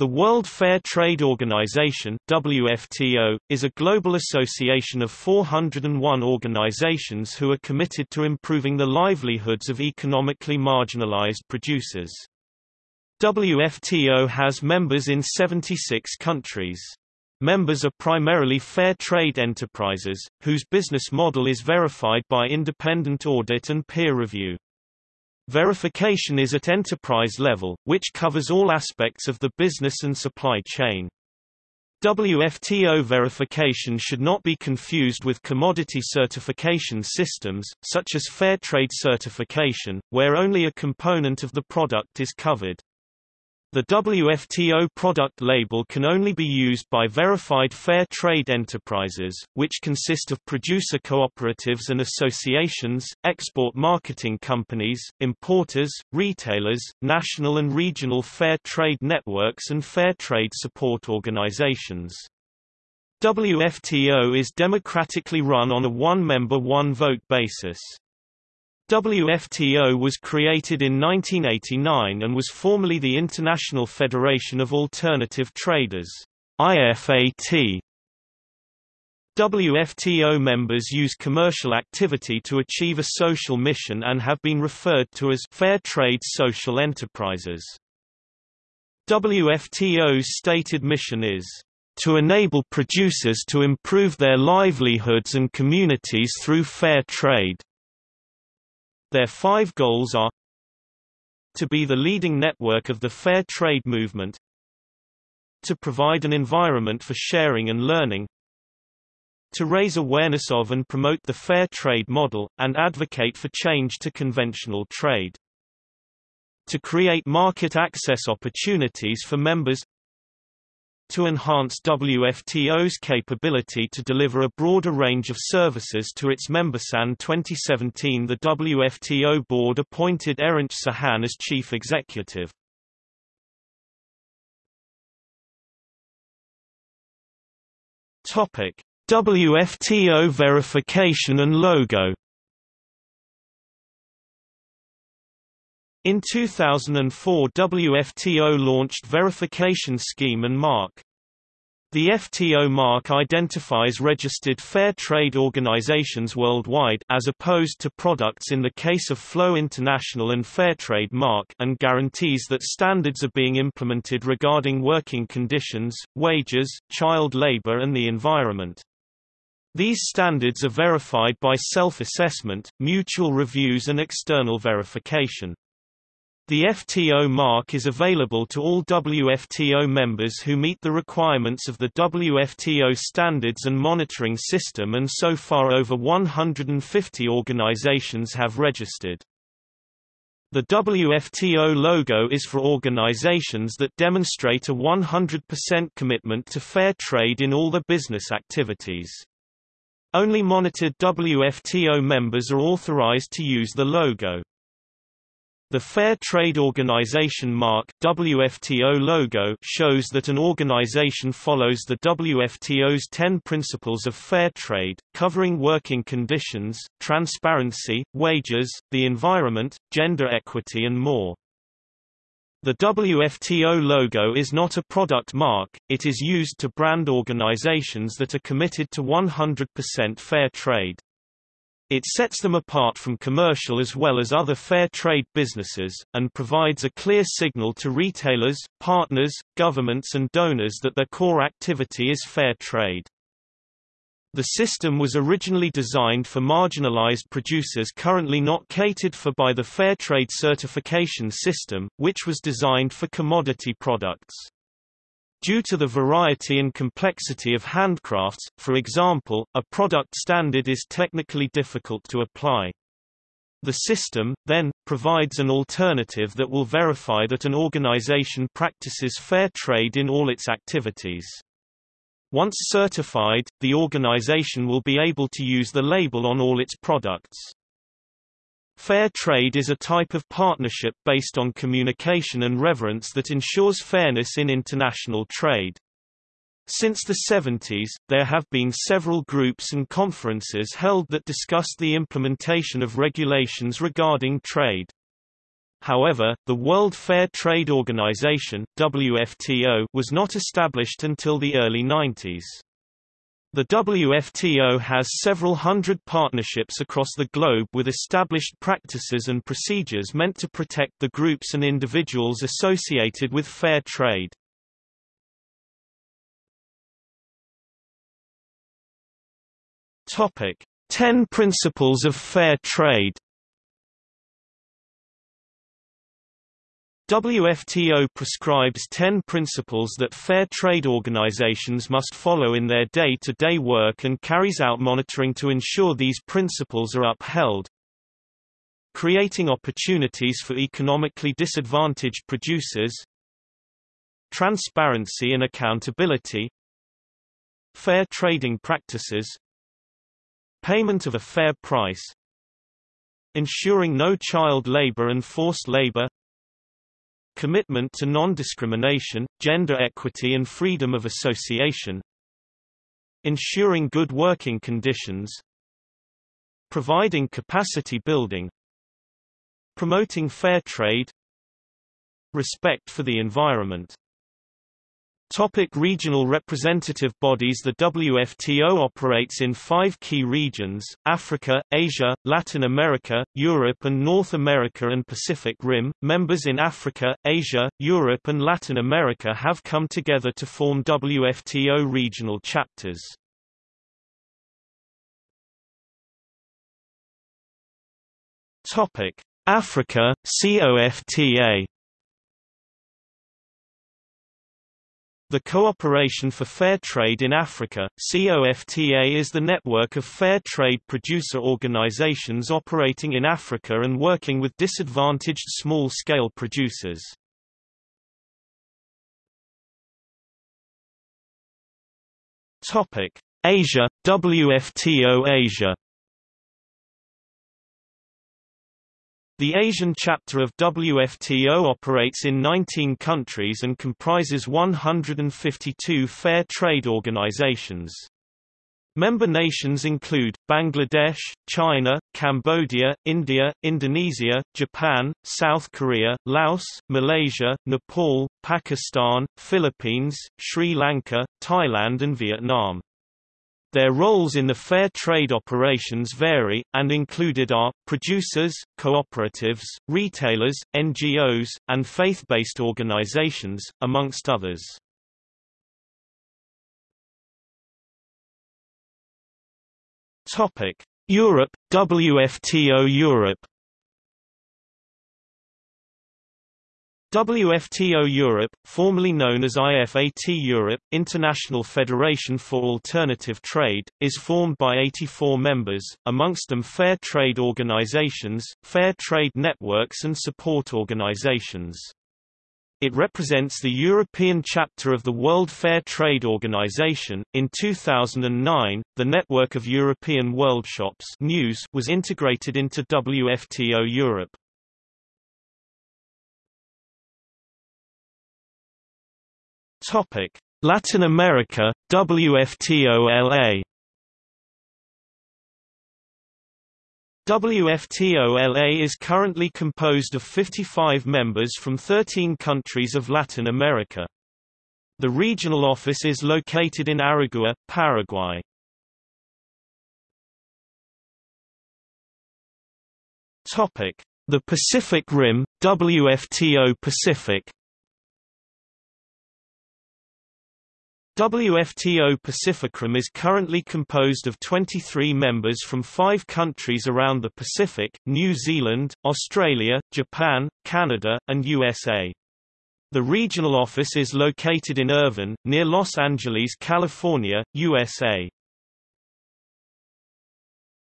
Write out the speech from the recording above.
The World Fair Trade Organization WFTO, is a global association of 401 organizations who are committed to improving the livelihoods of economically marginalized producers. WFTO has members in 76 countries. Members are primarily fair trade enterprises, whose business model is verified by independent audit and peer review. Verification is at enterprise level, which covers all aspects of the business and supply chain. WFTO verification should not be confused with commodity certification systems, such as Fair Trade certification, where only a component of the product is covered. The WFTO product label can only be used by verified fair trade enterprises, which consist of producer cooperatives and associations, export marketing companies, importers, retailers, national and regional fair trade networks and fair trade support organizations. WFTO is democratically run on a one-member one-vote basis. WFTO was created in 1989 and was formerly the International Federation of Alternative Traders IFAT. WFTO members use commercial activity to achieve a social mission and have been referred to as fair trade social enterprises. WFTO's stated mission is to enable producers to improve their livelihoods and communities through fair trade. Their five goals are to be the leading network of the fair trade movement to provide an environment for sharing and learning to raise awareness of and promote the fair trade model, and advocate for change to conventional trade to create market access opportunities for members to enhance WFTO's capability to deliver a broader range of services to its members. In 2017 the WFTO board appointed Erinch Sahan as chief executive. Topic: WFTO verification and logo In 2004 WFTO launched verification scheme and mark. The FTO mark identifies registered fair trade organizations worldwide as opposed to products in the case of FLO International and Fairtrade mark and guarantees that standards are being implemented regarding working conditions, wages, child labor and the environment. These standards are verified by self-assessment, mutual reviews and external verification. The FTO mark is available to all WFTO members who meet the requirements of the WFTO standards and monitoring system and so far over 150 organizations have registered. The WFTO logo is for organizations that demonstrate a 100% commitment to fair trade in all their business activities. Only monitored WFTO members are authorized to use the logo. The Fair Trade Organization mark WFTO logo shows that an organization follows the WFTO's 10 principles of fair trade, covering working conditions, transparency, wages, the environment, gender equity and more. The WFTO logo is not a product mark, it is used to brand organizations that are committed to 100% fair trade. It sets them apart from commercial as well as other fair trade businesses, and provides a clear signal to retailers, partners, governments and donors that their core activity is fair trade. The system was originally designed for marginalized producers currently not catered for by the Fair Trade certification system, which was designed for commodity products. Due to the variety and complexity of handcrafts, for example, a product standard is technically difficult to apply. The system, then, provides an alternative that will verify that an organization practices fair trade in all its activities. Once certified, the organization will be able to use the label on all its products. Fair trade is a type of partnership based on communication and reverence that ensures fairness in international trade. Since the 70s, there have been several groups and conferences held that discussed the implementation of regulations regarding trade. However, the World Fair Trade Organization (WFTO) was not established until the early 90s. The WFTO has several hundred partnerships across the globe with established practices and procedures meant to protect the groups and individuals associated with fair trade. Topic: 10 Principles of Fair Trade WFTO prescribes 10 principles that fair trade organizations must follow in their day-to-day -day work and carries out monitoring to ensure these principles are upheld. Creating opportunities for economically disadvantaged producers. Transparency and accountability. Fair trading practices. Payment of a fair price. Ensuring no child labor and forced labor commitment to non-discrimination, gender equity and freedom of association ensuring good working conditions providing capacity building promoting fair trade respect for the environment Topic regional representative bodies The WFTO operates in five key regions, Africa, Asia, Latin America, Europe and North America and Pacific Rim. Members in Africa, Asia, Europe and Latin America have come together to form WFTO regional chapters. Topic: Africa, COFTA The Cooperation for Fair Trade in Africa COFTA is the network of fair trade producer organizations operating in Africa and working with disadvantaged small-scale producers. Asia, WFTO Asia The Asian chapter of WFTO operates in 19 countries and comprises 152 fair trade organizations. Member nations include, Bangladesh, China, Cambodia, India, Indonesia, Japan, South Korea, Laos, Malaysia, Nepal, Pakistan, Philippines, Sri Lanka, Thailand and Vietnam. Their roles in the fair trade operations vary, and included are, producers, cooperatives, retailers, NGOs, and faith-based organizations, amongst others. Europe, WFTO Europe WFTO Europe, formerly known as IFAT Europe, International Federation for Alternative Trade, is formed by 84 members, amongst them fair trade organizations, fair trade networks and support organizations. It represents the European chapter of the World Fair Trade Organization. In 2009, the network of European Worldshops News was integrated into WFTO Europe. Topic: Latin America, WFTO-LA WFTO-LA is currently composed of 55 members from 13 countries of Latin America. The regional office is located in Aragua, Paraguay. Topic: The Pacific Rim, WFTO Pacific WFTO Pacificrim is currently composed of 23 members from five countries around the Pacific, New Zealand, Australia, Japan, Canada, and USA. The regional office is located in Irvine, near Los Angeles, California, USA.